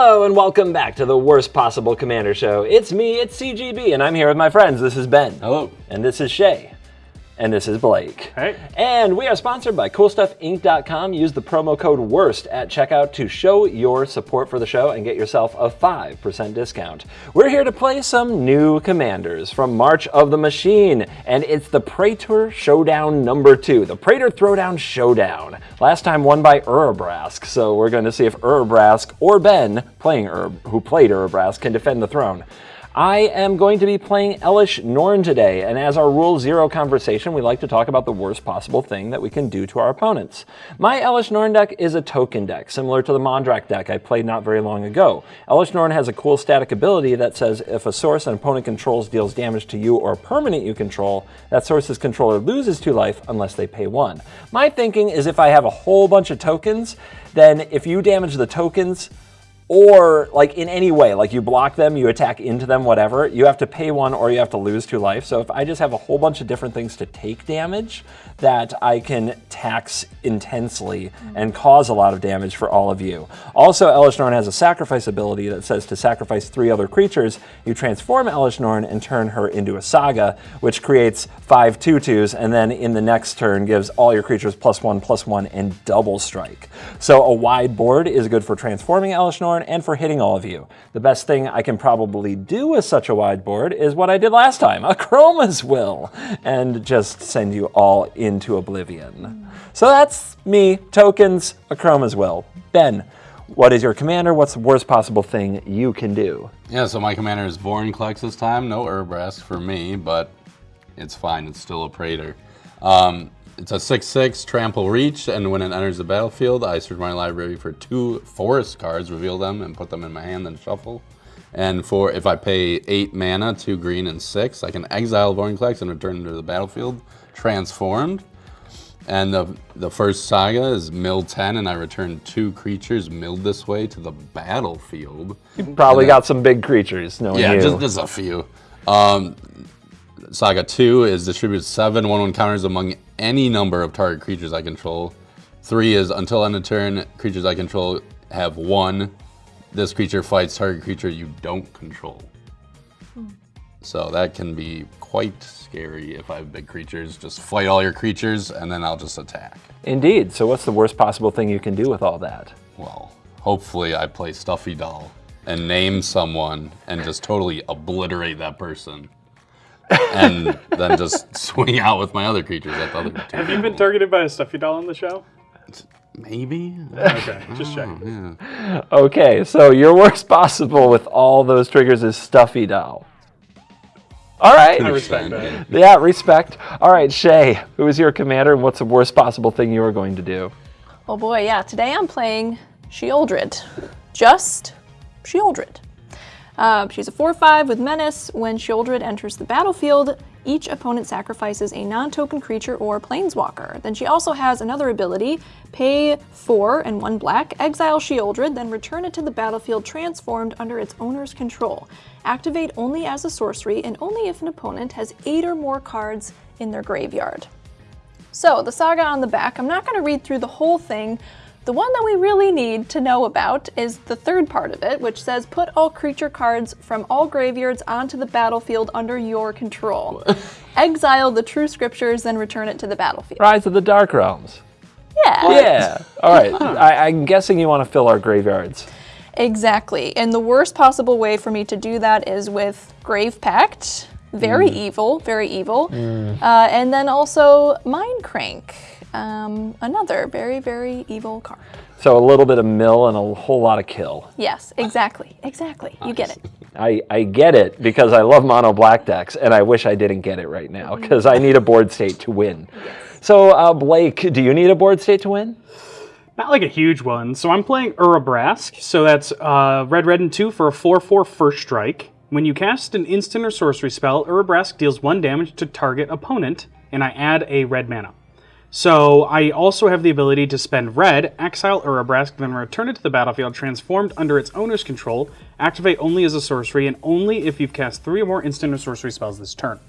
Hello and welcome back to the worst possible commander show. It's me, it's CGB, and I'm here with my friends. This is Ben. Hello. And this is Shay. And this is Blake. Hey. And we are sponsored by CoolStuffInc.com. Use the promo code WORST at checkout to show your support for the show and get yourself a 5% discount. We're here to play some new commanders from March of the Machine, and it's the Praetor Showdown number two, the Praetor Throwdown Showdown. Last time won by Urabrask, so we're going to see if Urabrask or Ben, playing Ur, who played Urabrask, can defend the throne. I am going to be playing Elesh Norn today, and as our Rule Zero conversation, we like to talk about the worst possible thing that we can do to our opponents. My Elesh Norn deck is a token deck, similar to the Mondrak deck I played not very long ago. Elesh Norn has a cool static ability that says if a source an opponent controls deals damage to you or a permanent you control, that source's controller loses two life unless they pay one. My thinking is if I have a whole bunch of tokens, then if you damage the tokens, or like in any way, like you block them, you attack into them, whatever, you have to pay one or you have to lose two life. So if I just have a whole bunch of different things to take damage that I can tax intensely and cause a lot of damage for all of you. Also, Elesh Norn has a sacrifice ability that says to sacrifice three other creatures, you transform Elesh Norn and turn her into a saga, which creates five tutus, and then in the next turn gives all your creatures plus one, plus one, and double strike. So a wide board is good for transforming Elesh Norn and for hitting all of you. The best thing I can probably do with such a wide board is what I did last time, a Chroma's Will, and just send you all into oblivion. So that's me, tokens, Akroma's Will. Ben, what is your commander? What's the worst possible thing you can do? Yeah, so my commander is Vorinclex this time. No Urabrask for me, but it's fine. It's still a Praetor. Um, it's a 6-6 trample reach, and when it enters the battlefield, I search my library for two forest cards, reveal them, and put them in my hand, then shuffle. And for if I pay 8 mana, 2 green and 6, I can exile Vorinclex and return it to the battlefield, transformed. And the, the first saga is mill 10, and I return two creatures milled this way to the battlefield. You probably got some big creatures, knowing Yeah, you. just, just a few. Um, Saga 2 is distribute 7 1-1 counters among any number of target creatures I control. 3 is until end of turn, creatures I control have 1. This creature fights target creature you don't control. Hmm. So that can be quite scary if I have big creatures. Just fight all your creatures and then I'll just attack. Indeed. So what's the worst possible thing you can do with all that? Well, hopefully I play Stuffy Doll and name someone and just totally obliterate that person. And then just swing out with my other creatures at the other two. Have you been targeted by a stuffy doll on the show? Maybe? Okay, just oh, checking. Yeah. Okay, so your worst possible with all those triggers is Stuffy Doll. All right. I respect that. Yeah, respect. All right, Shay, who is your commander and what's the worst possible thing you are going to do? Oh boy, yeah. Today I'm playing Sheoldred. Just Sheoldred. Uh, she's a 4-5 with Menace. When Sheoldred enters the battlefield, each opponent sacrifices a non-token creature or planeswalker. Then she also has another ability, pay 4 and 1 black, exile Sheoldred, then return it to the battlefield transformed under its owner's control. Activate only as a sorcery and only if an opponent has 8 or more cards in their graveyard. So, the saga on the back, I'm not going to read through the whole thing. The one that we really need to know about is the third part of it, which says put all creature cards from all graveyards onto the battlefield under your control. Exile the true scriptures, then return it to the battlefield. Rise of the Dark Realms. Yeah, Yeah. All right. I, I'm guessing you want to fill our graveyards. exactly. And the worst possible way for me to do that is with Grave Pact. Very evil, very evil. Uh, and then also Mindcrank. Um, another very, very evil card. So a little bit of mill and a whole lot of kill. Yes, exactly, exactly. You get it. I, I get it because I love mono black decks, and I wish I didn't get it right now because I need a board state to win. So, uh, Blake, do you need a board state to win? Not like a huge one. So I'm playing Urabrask. So that's uh, red, red, and two for a 4-4 first strike. When you cast an instant or sorcery spell, Urabrask deals one damage to target opponent, and I add a red mana. So I also have the ability to spend red, exile Urabrask, then return it to the battlefield transformed under its owner's control, activate only as a sorcery, and only if you've cast three or more instant or sorcery spells this turn.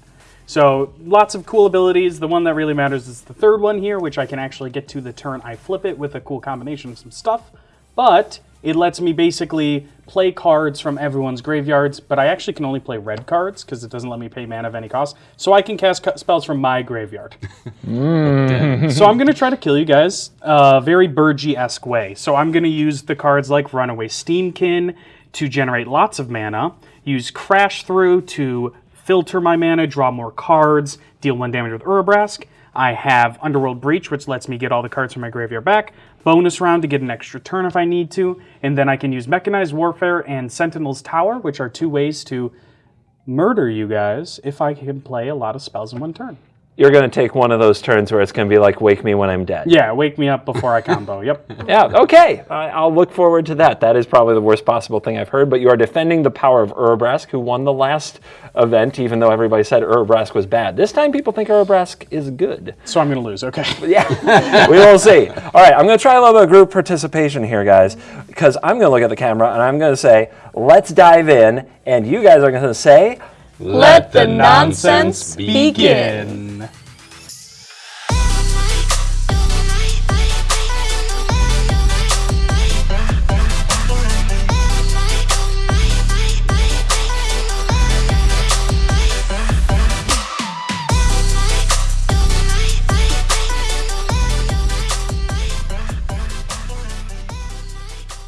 So lots of cool abilities. The one that really matters is the third one here, which I can actually get to the turn I flip it with a cool combination of some stuff. But it lets me basically play cards from everyone's graveyards, but I actually can only play red cards because it doesn't let me pay mana of any cost. So I can cast cu- spells from my graveyard. so I'm going to try to kill you guys uh, very Burgy esque way. So I'm going to use the cards like Runaway Steamkin to generate lots of mana, use Crash Through to filter my mana, draw more cards, deal one damage with Urabrask. I have Underworld Breach, which lets me get all the cards from my graveyard back. Bonus round to get an extra turn if I need to. And then I can use Mechanized Warfare and Sentinel's Tower, which are two ways to murder you guys if I can play a lot of spells in one turn. You're going to take one of those turns where it's going to be like, wake me when I'm dead. Yeah, wake me up before I combo. Yep. Yeah, okay. I I'll look forward to that. That is probably the worst possible thing I've heard, but you are defending the power of Urabrask, who won the last event, even though everybody said Urabrask was bad. This time people think Urabrask is good. So I'm going to lose. Okay. Yeah, we will see. All right, I'm going to try a little bit of group participation here, guys, because I'm going to look at the camera and I'm going to say, let's dive in, and you guys are going to say, Let the nonsense begin.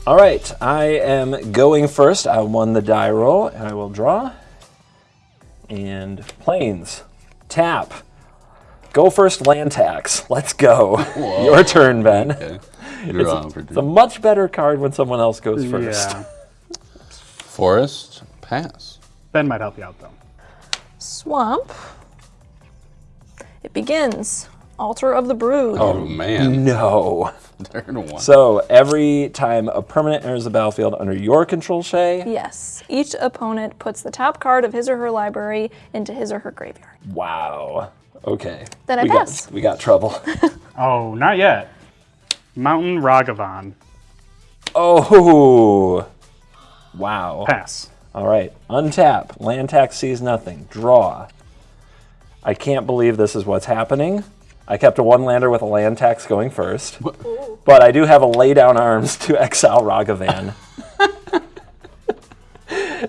All right, I am going first. I won the die roll, and I will draw. And planes, tap. Go first, land tax. Let's go. Your turn, Ben. Okay. Draw for It's a much better card when someone else goes first. Yeah. Forest, pass. Ben might help you out though. Swamp. It begins. Altar of the Brood. Oh man, No. Turn one. So every time a permanent enters the battlefield under your control, Shay, Yes. Each opponent puts the top card of his or her library into his or her graveyard. wow. Okay. Then I we pass. Got, we got trouble. Oh, not yet. Mountain Ragavan. oh. Wow. Pass. All right. Untap. Land tax sees nothing. Draw. I can't believe this is what's happening. I kept a one lander with a land tax going first. But I do have a lay down arms to exile Ragavan.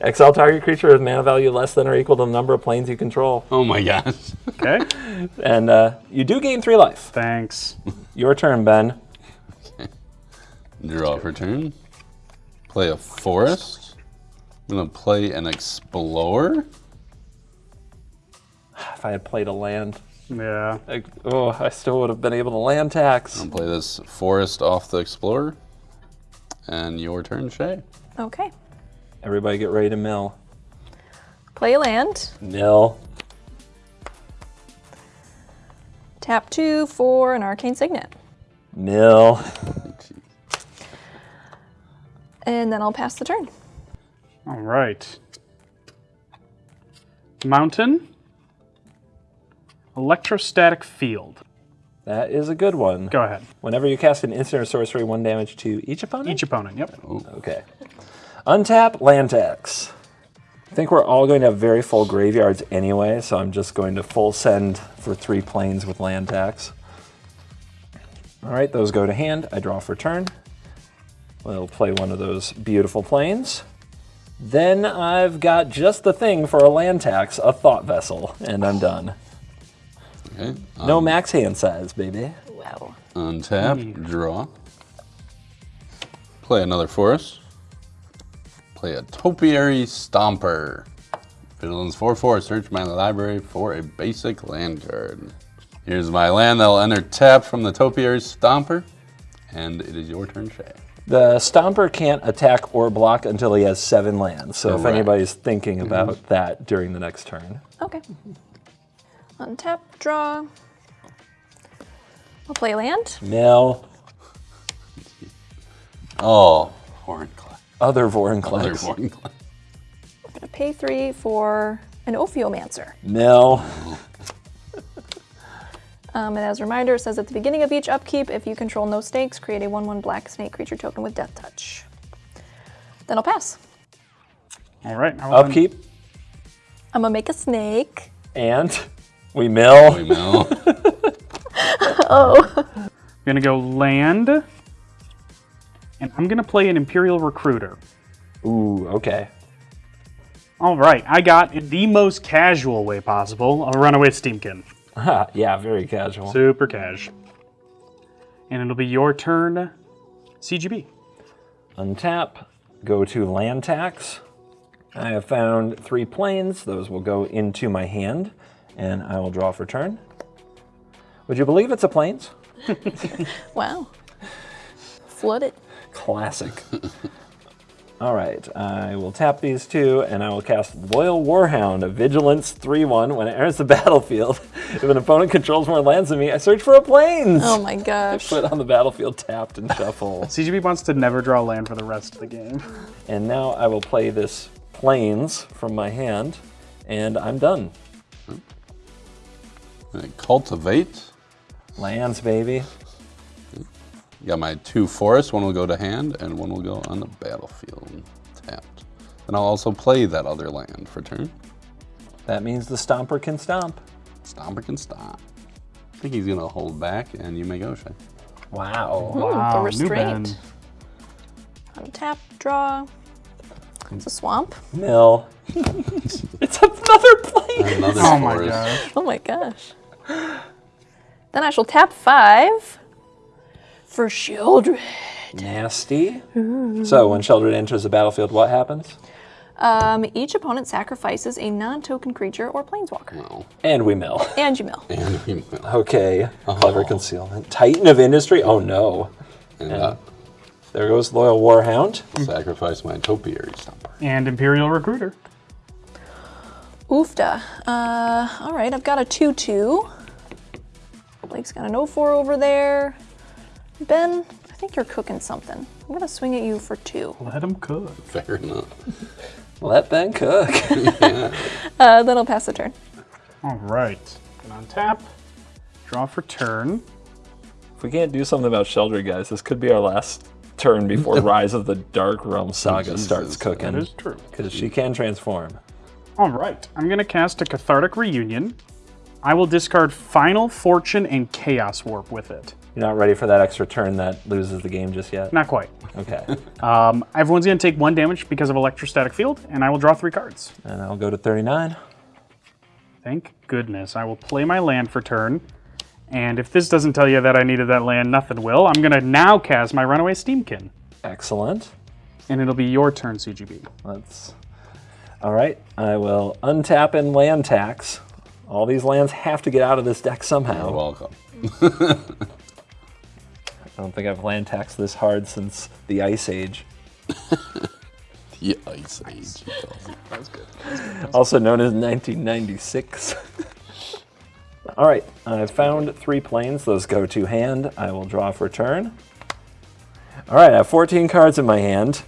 exile target creature with mana value less than or equal to the number of planes you control. Oh my gosh. Okay. And uh, you do gain three life. Thanks. Your turn, Ben. Draw for turn. Play a forest. I'm gonna play an explorer. If I had played a land, Yeah. I, oh, I still would have been able to land tax. I'll play this forest off the explorer. And your turn, Shay. Okay. Everybody get ready to mill. Play land. Mill. Tap two for an arcane signet. Mill. And then I'll pass the turn. All right. Mountain. Electrostatic field. That is a good one. Go ahead. Whenever you cast an instant or sorcery, one damage to each opponent? Each opponent. Yep. Okay. Untap, land tax. I think we're all going to have very full graveyards anyway, so I'm just going to full send for three planes with land tax. All right, those go to hand. I draw for turn. We'll play one of those beautiful planes. Then I've got just the thing for a land tax, a thought vessel, and I'm done. Okay. No um, max hand size, baby. Wow. Untap, hmm. draw. Play another forest. Play a topiary stomper. Villains 4 4, search my library for a basic land card. Here's my land that'll enter tap from the topiary stomper. And it is your turn, Shay. The Stomper can't attack or block until he has seven lands. So if anybody's thinking mm-hmm. about that during the next turn. Okay. Untap, draw. I'll play land. Mill, Oh, Hornclaw. other Other Vorinclex. Hornclaw. I'm gonna pay three for an Ophiomancer. Mill, Um, and as a reminder, it says at the beginning of each upkeep, if you control no snakes, create a 1 1 black snake creature token with Death Touch. Then I'll pass. All right. I will then- upkeep, I'm gonna make a snake. and we mill. We mill. Oh. I'm gonna go land And I'm going to play an Imperial Recruiter. Ooh, okay. All right, I got, in the most casual way possible, a Runaway Steamkin. Ha, yeah, very casual. Super cash. And it'll be your turn, CGB. Untap, go to land tax. I have found three planes. Those will go into my hand, and I will draw for turn. Would you believe it's a planes? Wow. Flooded. Classic. All right, I will tap these two, and I will cast Loyal Warhound, a Vigilance 3-1. When it enters the battlefield, if an opponent controls more lands than me, I search for a planes. Oh my gosh. Put on the battlefield tapped and shuffle. CGB wants to never draw land for the rest of the game. and now I will play this planes from my hand, and I'm done. And Cultivate. Lands, baby. Got my two forests. One will go to hand, and one will go on the battlefield, tapped. Then I'll also play that other land for turn. That means the Stomper can stomp. Stomper can stomp. I think he's gonna hold back, and you may go, Shay. Wow. Ooh, Wow, the restraint. Ben. Untap, draw. It's a swamp. Mill. it's another plane. Another Oh my forest. gosh. Oh my gosh. Then I shall tap five for Sheoldred. Nasty. So when Sheoldred enters the battlefield, what happens? Um, each opponent sacrifices a non-token creature or planeswalker. No. And we mill. And you mill. And we mill. Okay. Clever concealment. Titan of industry. Oh no. And uh, There goes Loyal Warhound. sacrifice my topiary stomper. And Imperial Recruiter. Oofda. Uh, all right, I've got a 2-2. Blake's got an 0-4 over there. Ben, I think you're cooking something. I'm gonna swing at you for two. Let him cook. Fair enough. Let Ben cook. Uh, then I'll pass the turn. All right. And on tap. Draw for turn. if we can't do something about Sheoldred, guys, this could be our last turn before Rise of the Dark Realm Saga Jesus, starts cooking. That is true. Because she can transform. All right. I'm going to cast a Cathartic Reunion. I will discard Final Fortune and Chaos Warp with it. You're not ready for that extra turn that loses the game just yet? Not quite. Okay. Um, everyone's going to take one damage because of Electrostatic Field, and I will draw three cards. and I'll go to 39. Thank goodness. I will play my land for turn. And if this doesn't tell you that I needed that land, nothing will. I'm going to now cast my Runaway Steamkin. Excellent. And it'll be your turn, CGB. Let's. All right. I will untap and land tax. All these lands have to get out of this deck somehow. You're somehow. welcome. I don't think I've land taxed this hard since the Ice Age, The Ice Age. he calls it. also known as 1996. All right. I've found three planes. Those go to hand. I will draw for turn. All right. I have 14 cards in my hand.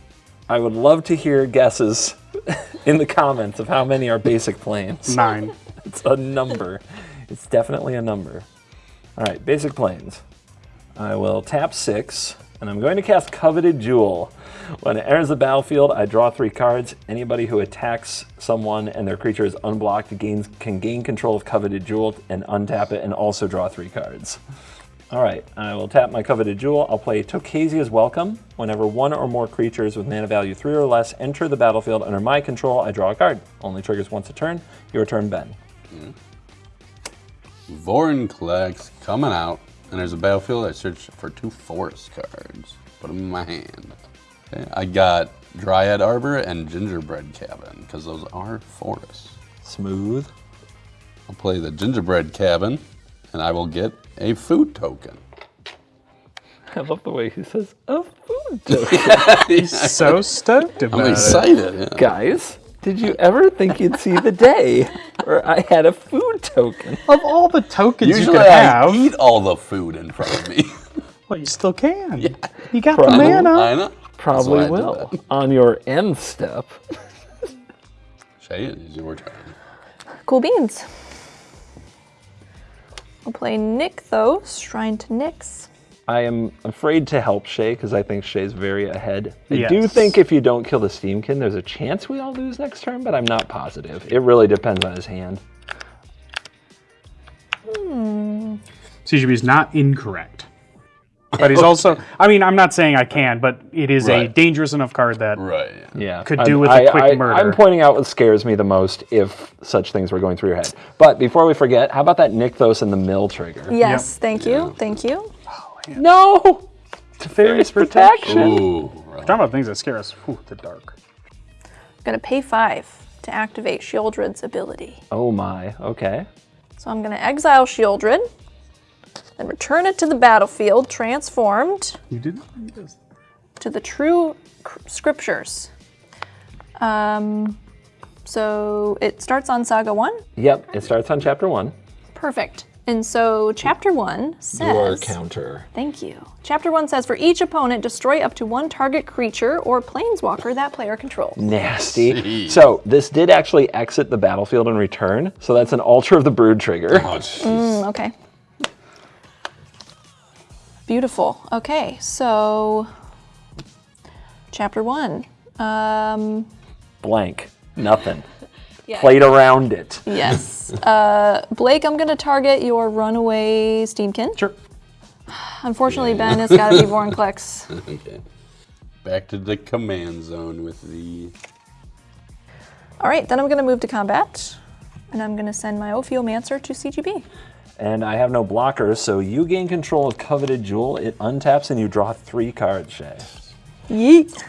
I would love to hear guesses in the comments of how many are basic planes. Nine. It's a number. It's definitely a number. All right, basic planes. I will tap six, and I'm going to cast Coveted Jewel. When it enters the battlefield, I draw three cards. Anybody who attacks someone and their creature is unblocked gains, can gain control of Coveted Jewel and untap it and also draw three cards. All right, I will tap my Coveted Jewel. I'll play Tocasia's Welcome. Whenever one or more creatures with mana value three or less enter the battlefield under my control, I draw a card. Only triggers once a turn. Your turn, Ben. Hmm. Vorinclex coming out, and there's a battlefield. I search for two forest cards. Put them in my hand. Okay, I got Dryad Arbor and Gingerbread Cabin, because those are forests. Smooth. I'll play the Gingerbread Cabin, and I will get a food token. I love the way he says, a food token. He's so stoked about I'm it. excited. yeah. Guys, did you ever think you'd see the day where I had a food token? Of all the tokens Usually you could I have, eat all the food in front of me. well, you still can. You got Probably. the mana. I know. Probably That's why I did will. On your end step. Shay, it is your turn. Cool beans. I'll play Nykthos, Shrine to Nyx. I am afraid to help Shay because I think Shay's very ahead. I do think if you don't kill the Steamkin, there's a chance we all lose next turn, but I'm not positive. It really depends on his hand. CGB is not incorrect. But he's also, I mean, I'm not saying I can, but it is a dangerous enough card that Right. Yeah. Could I'm- do with a I- quick I- murder. I'm pointing out what scares me the most if such things were going through your head. But before we forget, how about that Nykthos and the mill trigger? Yes, thank you, thank you. Oh, no! Fairies protection. Ooh. right. Talking about things that scare us. Ooh, the dark. I'm gonna pay five to activate Sheoldred's ability. Oh my, okay. So I'm gonna exile Shieldred, then return it to the battlefield, transformed You did not. to the true scriptures. Um, so it starts on Saga 1. Yep, it starts on chapter one. Perfect. And so chapter 1 says... Your says. counter. Thank you. Chapter 1 says for each opponent, destroy up to one target creature or planeswalker that player controls. Nasty. Jeez. So this did actually exit the battlefield and return. So that's an Altar of the Brood trigger. Oh. Mm, okay. Beautiful. Okay, so chapter 1. Um, Blank. Nothing. yeah. Played around it. Yes. Uh, Blake, I'm going to target your runaway Steamkin. Sure. Unfortunately, Ben, it's got to be born Vorinclex. Okay. Back to the command zone with the. All right, then I'm going to move to combat, and I'm going to send my Ophiomancer to CGB. And I have no blockers, so you gain control of Coveted Jewel. It untaps and you draw three cards, Shay. Yeet.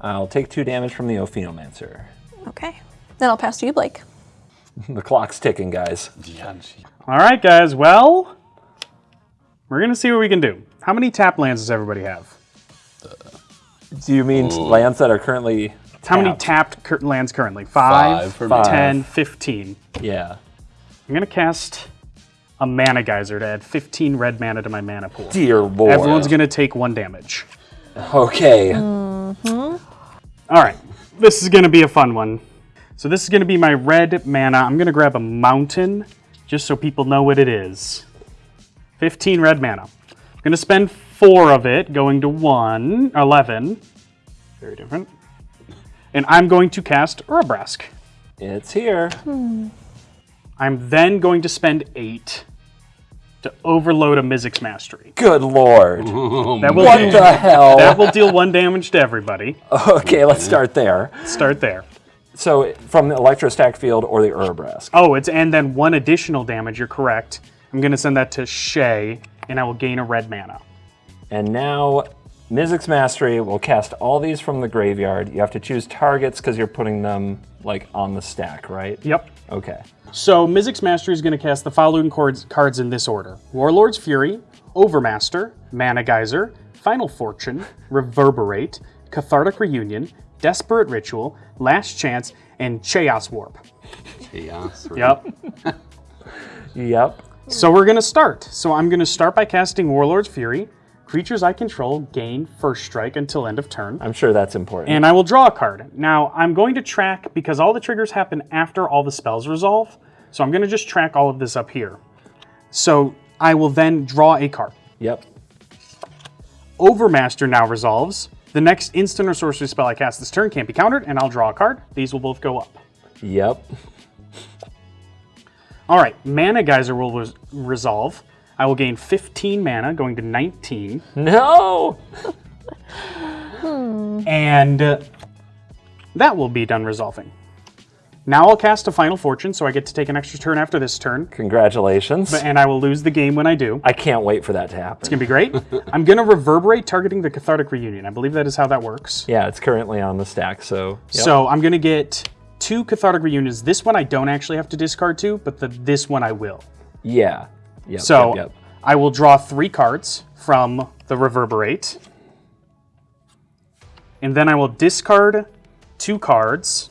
I'll take two damage from the Ophiomancer. Okay. Then I'll pass to you, Blake. The clock's ticking, guys. All right, guys. Well, we're going to see what we can do. How many tap lands does everybody have? Do you mean lands that are currently How many tapped? tapped cur- lands currently? Five, Five for Five. me. 10, 15. Yeah. I'm going to cast a Mana Geyser to add 15 red mana to my mana pool. Dear lord. Everyone's going to take one damage. Okay. Mm-hmm. All right, this is going to be a fun one. So this is going to be my red mana. I'm going to grab a mountain just so people know what it is. 15 red mana. I'm going to spend four of it going to one, 11. Very different. And I'm going to cast Urabrask. It's here. Hmm. I'm then going to spend eight to overload a Mizzix Mastery. Good lord. Oh, that will, What deal, the hell? that will deal one damage to everybody. Okay, let's start there. Start there. So from the Electrostatic field or the Urabrask. Oh, it's and then one additional damage. You're correct. I'm gonna send that to Shay, and I will gain a red mana. And now Mizzix Mastery will cast all these from the graveyard. You have to choose targets because you're putting them like on the stack, right? Yep. Okay. So Mizzix Mastery is gonna cast the following cards, cards in this order: Warlord's Fury, Overmaster, Mana Geyser, Final Fortune, Reverberate, Cathartic Reunion, Desperate Ritual, Last Chance, and Chaos Warp. Chaos. right? Yep. Yep. So we're gonna start. So I'm gonna start by casting Warlord's Fury. Creatures I control gain first strike until end of turn. I'm sure that's important. and I will draw a card. Now, I'm going to track, because all the triggers happen after all the spells resolve, so I'm going to just track all of this up here. So I will then draw a card. yep. Overmaster now resolves. The next instant or sorcery spell I cast this turn can't be countered, and I'll draw a card. These will both go up. Yep. All right, Mana Geyser will res- resolve. I will gain 15 mana, going to 19. No. And uh, that will be done resolving. Now I'll cast a Final Fortune, so I get to take an extra turn after this turn. Congratulations. and I will lose the game when I do. I can't wait for that to happen. It's gonna be great. I'm gonna reverberate targeting the cathartic reunion. I believe that is how that works. yeah, it's currently on the stack, so. yep. So I'm gonna get two cathartic reunions. This one I don't actually have to discard two, but the this one I will. Yeah. Yep, So yep, yep. I will draw three cards from the reverberate, and then I will discard two cards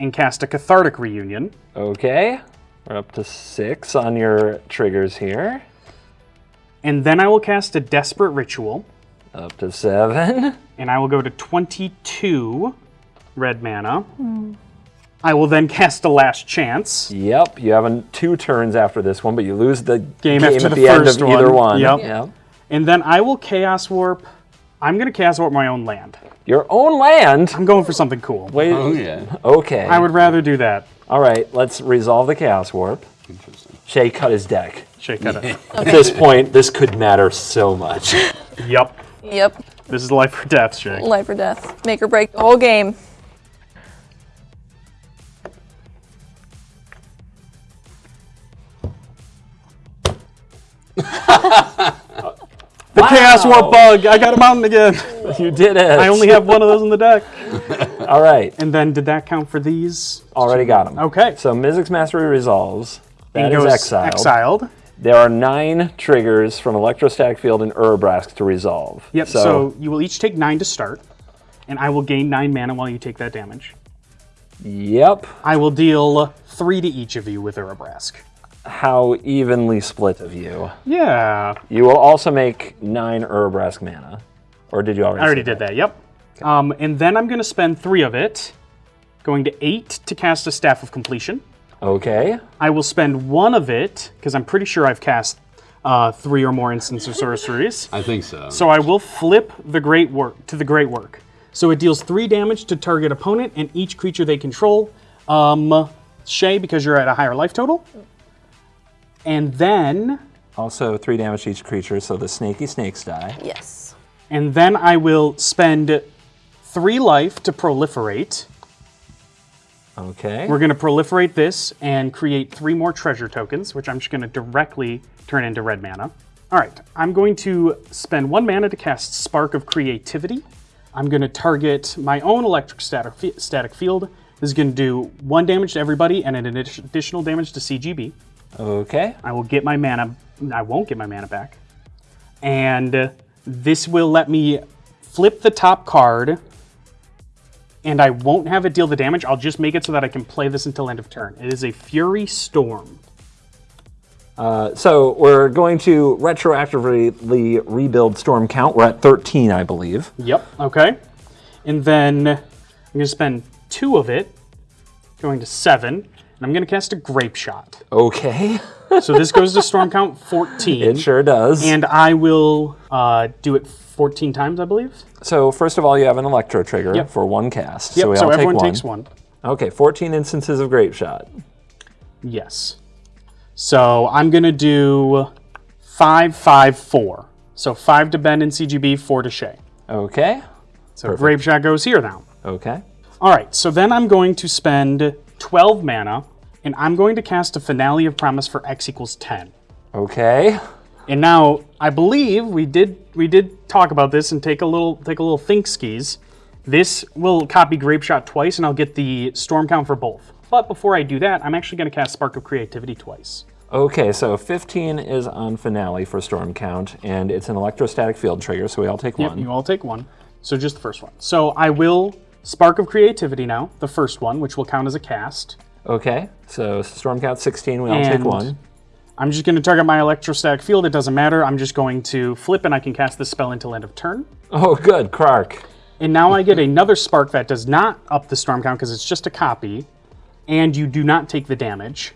and cast a cathartic reunion. Okay. We're up to six on your triggers here. And then I will cast a desperate ritual. Up to seven. and I will go to 22 red mana. Hmm. I will then cast a last chance. Yep. You have an, two turns after this one, but you lose the Game game, after at the the, end first of either one. one. Yep. Yep. And then I will chaos warp. I'm going to chaos warp my own land. Your own land. I'm going for something cool. Wait. Oh yeah. Okay. I would rather do that. All right. Let's resolve the chaos warp. Interesting. Shay cut his deck. Shake that up. At this point, this could matter so much. Yep. Yep. This is life or death, Shay. Life or death. Make or break the whole game. The Chaos Warp Bug! I got a mountain again! you did it. I only have one of those in the deck. All right, And then did that count for these? already got them. Okay. So Mizzix Mastery resolves. That is exiled. exiled. There are nine triggers from Electrostatic Field and Urabrask to resolve. Yep, so, you will each take nine to start, and I will gain nine mana while you take that damage. yep. I will deal three to each of you with Urabrask. How evenly split of you. Yeah, You will also make nine Urabrask mana. Or did you already? I already did that, yep. Um, and then I'm going to spend three of it, going to eight to cast a Staff of Completion. Okay. I will spend one of it, because I'm pretty sure I've cast uh, three or more instants of sorceries. I think so. So I will flip the Great Work to the Great Work. So it deals three damage to target opponent and each creature they control. Um, Shay, because you're at a higher life total. And then, Also three damage to each creature, so the snaky snakes die. Yes. and then I will spend three life to proliferate. Okay. We're going to proliferate this and create three more treasure tokens, which I'm just going to directly turn into red mana. All right, I'm going to spend one mana to cast Spark of Creativity. I'm going to target my own electric static, static field. This is going to do one damage to everybody and an additional damage to CGB. Okay. I will get my mana. I won't get my mana back. And this will let me flip the top card. And I won't have it deal the damage. I'll just make it so that I can play this until end of turn. It is a Fury Storm. Uh, so we're going to retroactively rebuild Storm Count. We're at 13, I believe. Yep. Okay. And then I'm going to spend two of it, going to seven. And I'm going to cast a Grapeshot. Okay. So this goes to Storm Count 14. It sure does. And I will uh, do it 14 times, I believe. so first of all, you have an Electro trigger Yep. for one cast. Yep. So we so everyone take one. takes one. Okay, 14 instances of Grapeshot. Yes. So I'm gonna do five, five, four. So five to Ben and CGB, four to Shay. Okay. So Grapeshot goes here now. Okay. All right. So then I'm going to spend 12 mana, and I'm going to cast a Finale of Promise for X equals 10. Okay. And now I believe we did we did talk about this and take a little take a little think skis. This will copy Grapeshot twice, and I'll get the Storm Count for both. But before I do that, I'm actually going to cast Spark of Creativity twice. Okay, so 15 is on Finale for Storm Count, and it's an electrostatic field trigger, so we all take Yep, one. you all take one. So just the first one. So I will Spark of Creativity now, the first one, which will count as a cast. Okay, so Storm Count 16, we all take one. I'm just going to target my electrostatic field. It doesn't matter. I'm just going to flip and I can cast this spell until end of turn. Oh, good, Clark. And now I get another spark that does not up the storm count because it's just a copy. And you do not take the damage.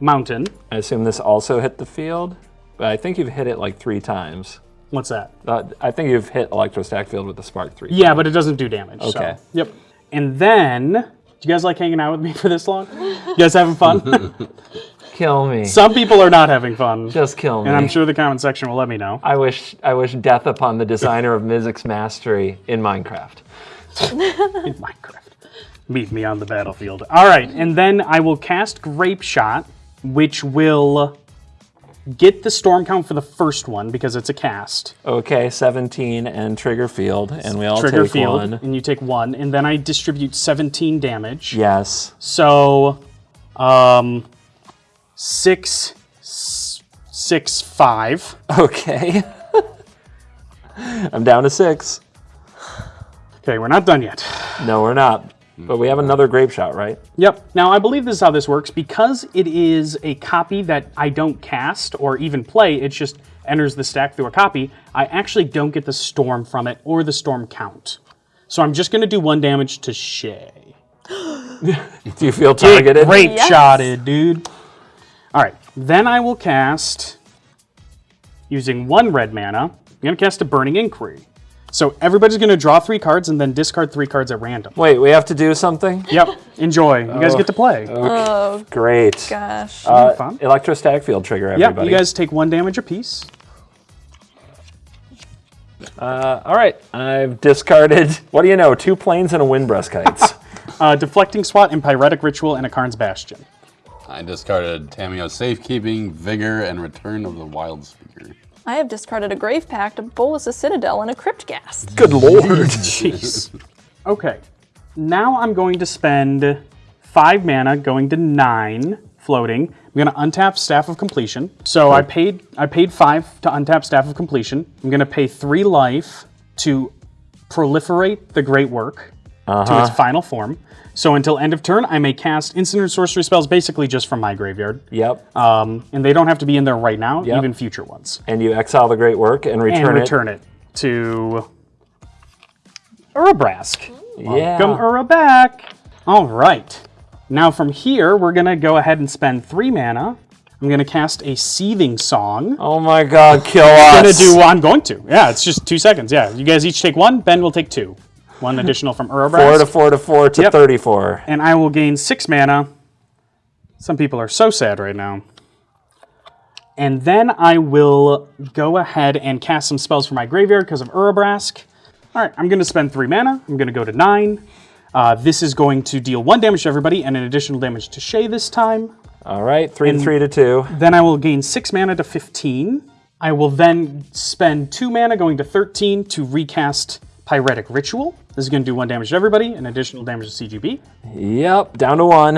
Mountain. I assume this also hit the field, but I think you've hit it like three times. What's that? Uh, I think you've hit electrostatic field with the spark three. Yeah, but it doesn't do damage. so- Okay. Yep. And then, do you guys like hanging out with me for this long? You guys having fun? Kill me. Some people are not having fun. Just kill me. And I'm sure the comment section will let me know. I wish I wish death upon the designer of Mizzix Mastery in Minecraft. in Minecraft. Meet me on the battlefield. All right, and then I will cast Grape Shot, which will get the storm count for the first one because it's a cast. Okay, 17 and trigger field, and we all Trigger take field, one. and you take one, and then I distribute 17 damage. Yes. So, um, six, six, five. Okay. I'm down to six. Okay, we're not done yet. No, we're not. But we have another grapeshot, right? Yep. Now, I believe this is how this works. Because it is a copy that I don't cast or even play, it just enters the stack through a copy, I actually don't get the storm from it or the storm count. So I'm just going to do one damage to Shay. Do you feel targeted? Great Yes. shotted, dude. All right. Then I will cast, using one red mana, I'm going to cast a Burning Inquiry. So everybody's going to draw three cards and then discard three cards at random. Wait, we have to do something? Yep. Enjoy. You guys get to play. Oh Great. gosh. Uh, fun. electrostatic field trigger, Yep. everybody. You guys take one damage apiece. Uh, all right, I've discarded, what do you know, two planes and a windbreast kites. Uh, deflecting swat and pyretic ritual and a Karn's bastion. I discarded Tamiyo's Safekeeping, Vigor, and Return of the Wildspeaker. I have discarded a Grave Pact, a Bolus, a Citadel, and a Crypt Ghast. Good lord. Jeez. Okay. Now I'm going to spend five mana, going to nine, floating. I'm going to untap Staff of Completion. So I paid I paid five to untap Staff of Completion. I'm going to pay three life to proliferate the Great Work to its final form. So until end of turn, I may cast instant or sorcery spells basically just from my graveyard. Yep. Um, and they don't have to be in there right now, Yep. even future ones. and you exile the great work and return and it. return it, to Urabrask. Yeah. Welcome Ura back. All right. Now from here, we're gonna go ahead and spend three mana. I'm gonna cast a Seething Song. Oh my god, kill us! I'm gonna do. I'm going to. Yeah, it's just two seconds. Yeah, you guys each take one. Ben will take two. One additional from Urabrask. Four to four to four to Yep. 34. and I will gain six mana. Some people are so sad right now. And then I will go ahead and cast some spells for my graveyard because of Urabrask. All right, I'm going to spend three mana. I'm going to go to nine. Uh, this is going to deal one damage to everybody and an additional damage to Shay this time. All right, three and three to two. Then I will gain six mana to 15. I will then spend two mana going to 13 to recast Pyretic Ritual. This is going to do one damage to everybody, an additional damage to CGB. Yep, down to one.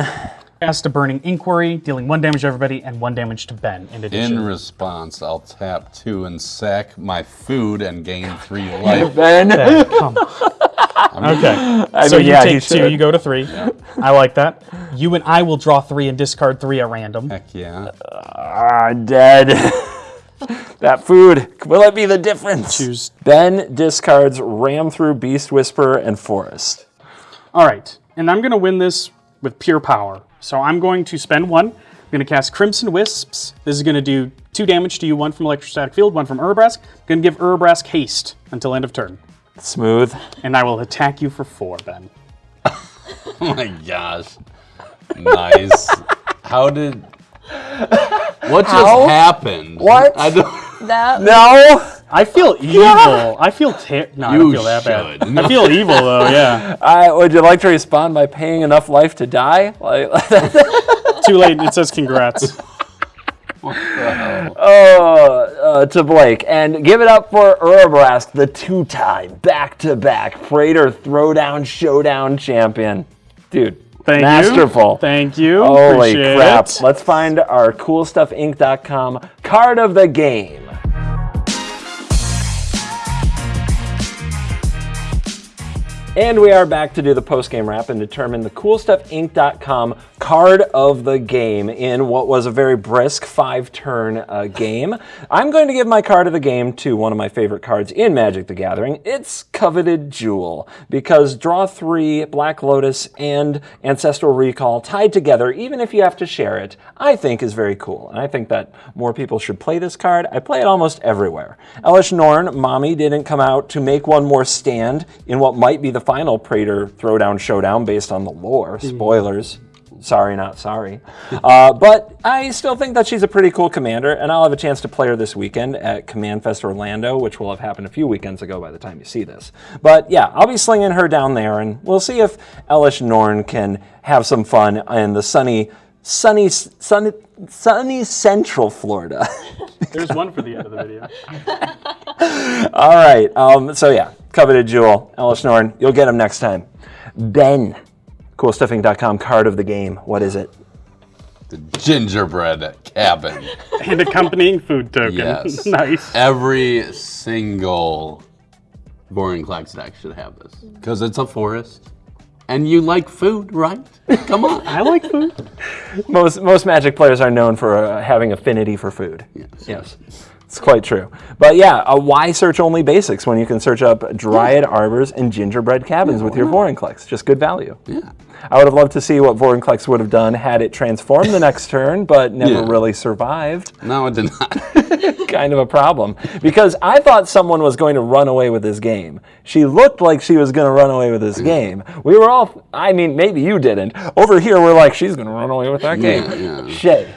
Cast a Burning Inquiry, dealing one damage to everybody and one damage to Ben in addition. In response, I'll tap two and sack my food and gain three life. Ben. Ben, come on. Okay. so mean, you yeah, he take two, you go to three. I like that. You and I will draw three and discard three at random. Heck yeah. Ah, dead. that food. Will it be the difference? Choose. Ben discards Ram Through Beast Whisperer and Forest. All right. And I'm going to win this with pure power. So I'm going to spend one. I'm going to cast Crimson Wisps. This is going to do two damage to you, one from Electrostatic Field, one from Urabrask. I'm going to give Urabrask haste until end of turn. Smooth. And I will attack you for four, Ben. Oh my gosh. Nice. How did. What just How? happened? What? I don't. That No! I feel evil. I feel ter- no, I don't You feel that bad. should. I feel evil though. Yeah. I, would you like to respond by paying enough life to die? Like, Too late. It says congrats. oh, uh, to Blake. And give it up for Urabrask, the two-time, back-to-back Praetor Throwdown Showdown champion. Dude, Thank masterful. you. Thank you. Holy Appreciate crap. it. Let's find our coolstuffinc.com card of the game. And we are back to do the post-game wrap and determine the CoolStuffInc.com card of the game in what was a very brisk five-turn uh, game. I'm going to give my card of the game to one of my favorite cards in Magic the Gathering. It's Coveted Jewel, because draw three, Black Lotus, and Ancestral Recall tied together, even if you have to share it, I think is very cool. And I think that more people should play this card. I play it almost everywhere. Elesh Norn, Mommy, didn't come out to make one more stand in what might be the final Praetor Throwdown Showdown based on the lore. Spoilers. Sorry, not sorry. Uh, but I still think that she's a pretty cool commander, and I'll have a chance to play her this weekend at CommandFest Orlando, which will have happened a few weekends ago by the time you see this. But yeah, I'll be slinging her down there, and we'll see if Elesh Norn can have some fun in the sunny, sunny, sunny, sunny Central Florida. There's one for the end of the video. All right. Um, so yeah, coveted jewel, Elesh Norn. You'll get him next time. Ben, coolstuffinc.com card of the game. What is it? The gingerbread cabin. And accompanying food token. Yes. nice. Every single Vorinclex deck should have this. Because it's a forest. And you like food, right? Come on. I like food. Most most Magic players are known for uh, having affinity for food. Yes. Yes. It's quite true. But yeah, uh, why search only basics when you can search up Dryad Arbors and Gingerbread Cabins with your Vorinclex? Just good value. Yeah. I would have loved to see what Vorinclex would have done had it transformed the next turn, but never Yeah. really survived. No, it did not. kind of a problem. Because I thought someone was going to run away with this game. She looked like she was going to run away with this game. We were all, I mean, maybe you didn't. Over here, we're like, she's going to run away with that game. Yeah, yeah. Shay.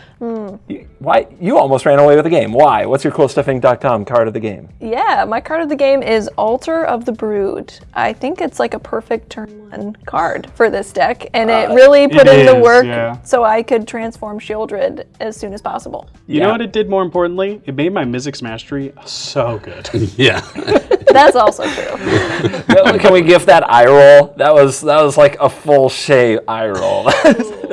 you- Why you almost ran away with the game? Why? What's your coolstuffinc.com card of the game? Yeah, my card of the game is Altar of the Brood. I think it's like a perfect turn one card for this deck, and it uh, really put it in the work yeah. so I could transform Sheoldred as soon as possible. You Yeah. know what it did more importantly? It made my Mizzix Mastery so good. yeah. That's also true. Can we gift that eye roll? That was that was like a full Shay eye roll.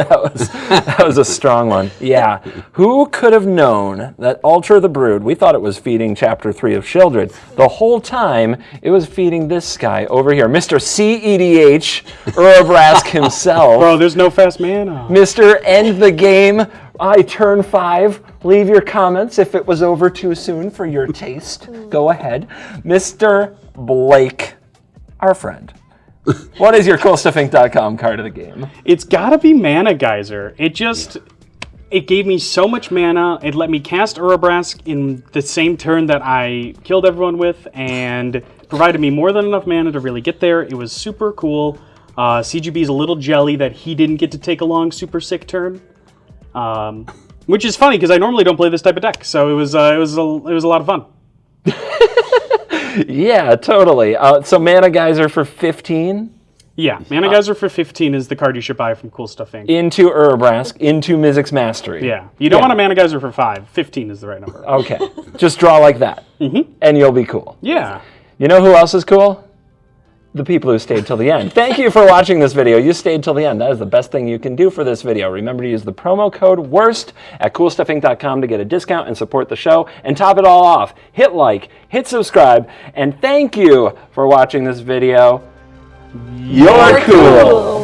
that was that was a strong one. Yeah. Who could have known that Altar the Brood? We thought it was feeding Chapter Three of Sheoldred. The whole time it was feeding this guy over here, Mr. CEDH Urabrask himself. Bro, there's no fast mana. Mr. End the Game, I turn five. Leave your comments if it was over too soon for your taste. Go ahead. Mr. Blake, our friend. What is your coolstuffinc.com card of the game? It's gotta be Mana Geyser. It just it gave me so much mana. It let me cast Urabrask in the same turn that I killed everyone with, and provided me more than enough mana to really get there. It was super cool. Uh, CGB's a little jelly that he didn't get to take a long super sick turn, um, which is funny because I normally don't play this type of deck. So it was uh, it was a, it was a lot of fun. Yeah, totally. Uh, so Mana Geyser for 15 Yeah, Mana Geyser for 15 is the card you should buy from Cool Stuff Inc. into Urabrask, into Mizzix Mastery. Yeah, you don't Yeah. want a Mana Geyser for 5. 15 is the right number. Okay. Just draw like that. And you'll be cool. Yeah. You know who else is cool? The people who stayed till the end. Thank you for watching this video. You stayed till the end. That is the best thing you can do for this video. Remember to use the promo code WORST at coolstuffinc.com to get a discount and support the show. And top it all off, hit like, hit subscribe, and thank you for watching this video. You're cool.